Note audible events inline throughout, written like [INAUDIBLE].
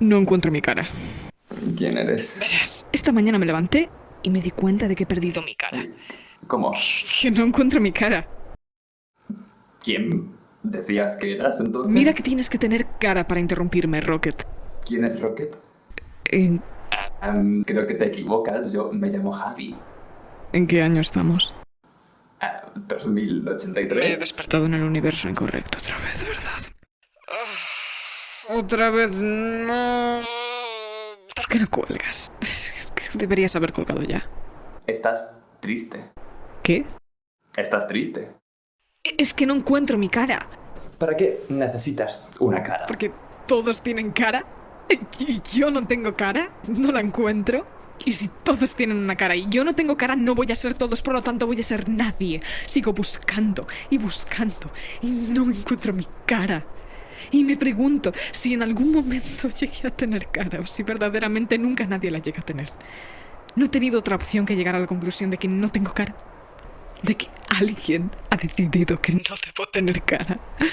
No encuentro mi cara. ¿Quién eres? Verás, esta mañana me levanté y me di cuenta de que he perdido mi cara. ¿Cómo? Que no encuentro mi cara. ¿Quién decías que eras entonces? Mira que tienes que tener cara para interrumpirme, Rocket. ¿Quién es Rocket? ¿En, Am, creo que te equivocas, yo me llamo Javi. en qué año estamos? Ah, Me he 2083. despertado en el universo incorrecto otra vez, ¿verdad? Otra vez no. ¿Por qué no cuelgas? Es que Deberías haber colgado ya. Estás triste. ¿Qué? Estás triste. Es que no encuentro mi cara. ¿Para qué necesitas una cara? Porque todos tienen cara. Y yo no tengo cara. No la encuentro. Y si todos tienen una cara y yo no tengo cara, no voy a ser todos, por lo tanto voy a ser nadie. Sigo buscando y buscando y no encuentro mi cara. Y me pregunto si en algún momento [LAUGHS] llegué a tener cara o si verdaderamente nunca nadie la llega a tener. No he tenido otra opción que llegar a la conclusión de que no tengo cara. De que alguien ha decidido que no debo tener cara. [LAUGHS]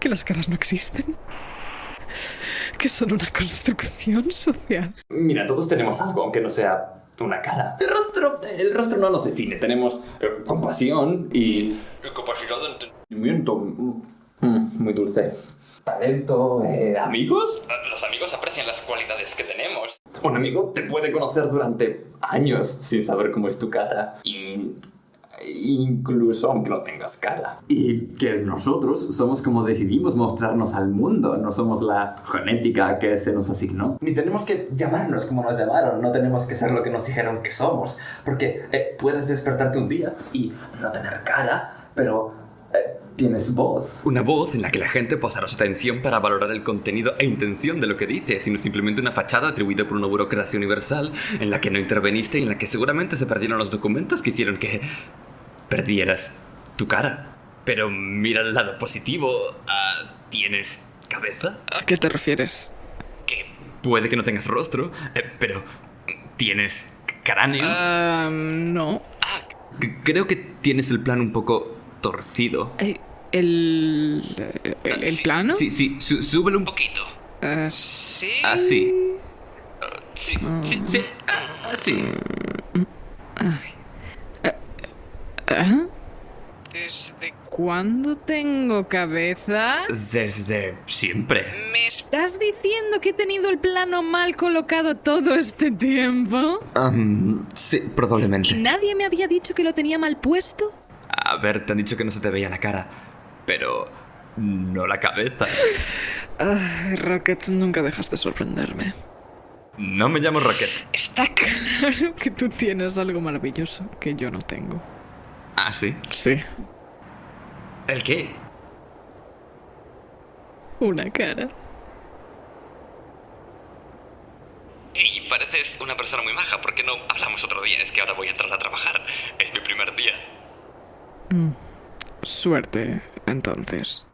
Que las caras no existen. [LAUGHS] Que son una construcción social. Mira, todos tenemos algo, aunque no sea una cara. El rostro, el rostro no nos define. Tenemos eh, compasión y capacidad de entendimiento. Muy dulce. Talento, eh, amigos. Los amigos aprecian las cualidades que tenemos. Un amigo te puede conocer durante años sin saber cómo es tu cara. Y incluso aunque no tengas cara. Y que nosotros somos como decidimos mostrarnos al mundo, no somos la genética que se nos asignó. Ni tenemos que llamarnos como nos llamaron, no tenemos que ser lo que nos dijeron que somos, porque eh, puedes despertarte un día y no tener cara, pero tienes voz. Una voz en la que la gente posará su atención para valorar el contenido e intención de lo que dice, sino simplemente una fachada atribuida por una burocracia universal en la que no interveniste y en la que seguramente se perdieron los documentos que hicieron que perdieras tu cara. Pero mira el lado positivo. ah, ¿Tienes cabeza? ¿A qué te refieres? Que puede que no tengas rostro, eh, pero tienes cráneo. Ah, no. Ah, creo que tienes el plano un poco torcido. Eh, ¿El. eh, el, el Sí, plano? Sí, sí, sú- súbelo un poquito. Sí. Así. Ah, Sí, sí, sí. ah, Así. ¿Ah? ¿Desde cuándo tengo cabeza? Desde siempre. ¿Me estás diciendo que he tenido el plano mal colocado todo este tiempo? Am, sí, ¿Y probablemente. nadie me había dicho que lo tenía mal puesto? A ver, te han dicho que no se te veía la cara, pero no la cabeza. Ay, Rocket, nunca dejas de sorprenderme. No me llamo Rocket. Está claro que tú tienes algo maravilloso que yo no tengo. Ah, sí. Sí, ¿El qué? una cara. Ey, pareces una persona muy maja. ¿Por qué no hablamos otro día? Es que ahora voy a entrar a trabajar. Es mi primer día. Suerte, entonces.